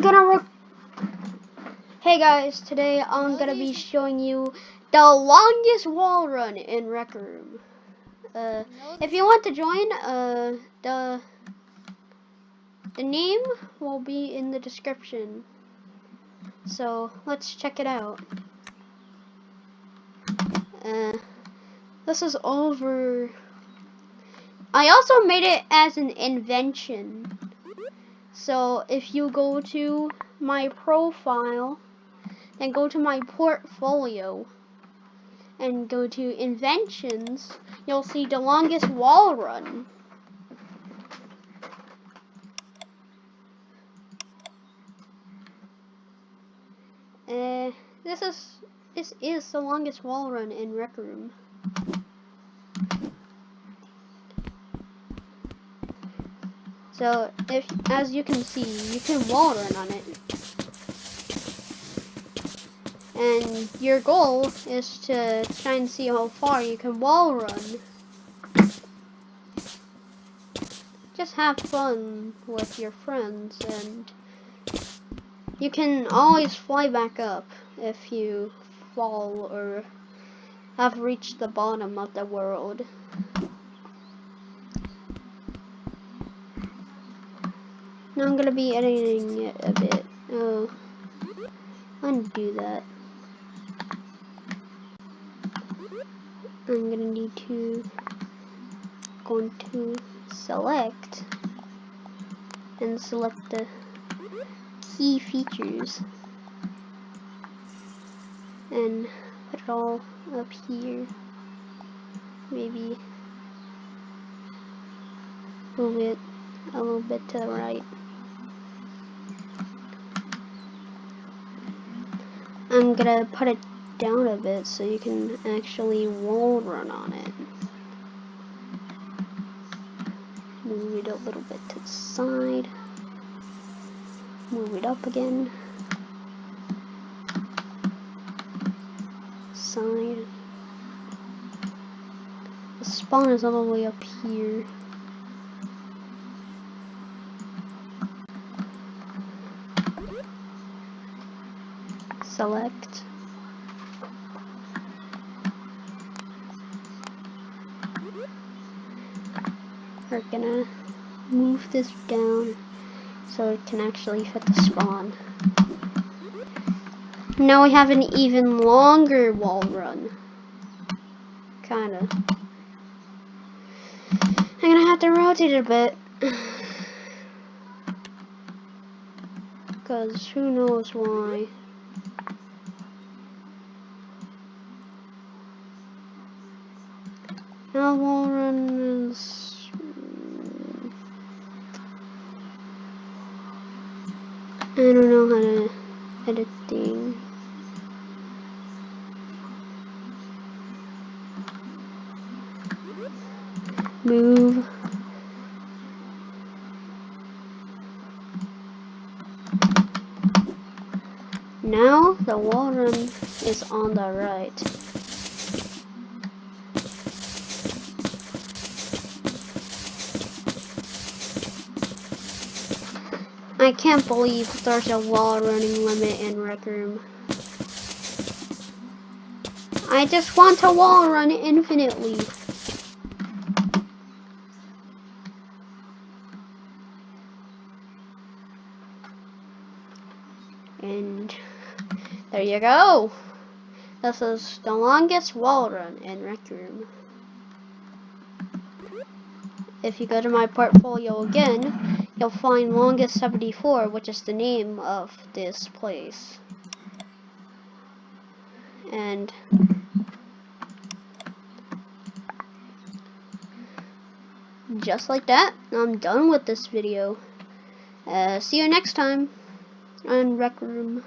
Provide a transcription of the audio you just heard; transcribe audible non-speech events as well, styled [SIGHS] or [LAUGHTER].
I'm gonna Hey guys, today I'm gonna be showing you the longest wall run in Rec Room. Uh, if you want to join, uh, the the name will be in the description. So let's check it out. Uh, this is over. I also made it as an invention. So if you go to my profile, then go to my portfolio and go to inventions, you'll see the longest wall run. Uh, this is this is the longest wall run in Rec Room. So if, as you can see, you can wall run on it. And your goal is to try and see how far you can wall run. Just have fun with your friends and you can always fly back up if you fall or have reached the bottom of the world. I'm gonna be editing it a bit. Oh, undo that. I'm gonna need to go into select and select the key features and put it all up here. Maybe move it a little bit to the right. I'm gonna put it down a bit so you can actually wall run on it. Move it a little bit to the side. Move it up again. Side. The spawn is all the way up here. Select. We're gonna move this down so it can actually fit the spawn. Now we have an even longer wall run. Kinda. I'm gonna have to rotate it a bit. [SIGHS] Because who knows why. Now run this. I don't know how to edit things. Move. Now the wall run is on the right. I can't believe there's a wall running limit in Rec Room. I just want to wall run infinitely. And there you go. This is the longest wall run in Rec Room. If you go to my portfolio again, you'll find Longest 74, which is the name of this place. And just like that, I'm done with this video. Uh, see you next time on Rec Room.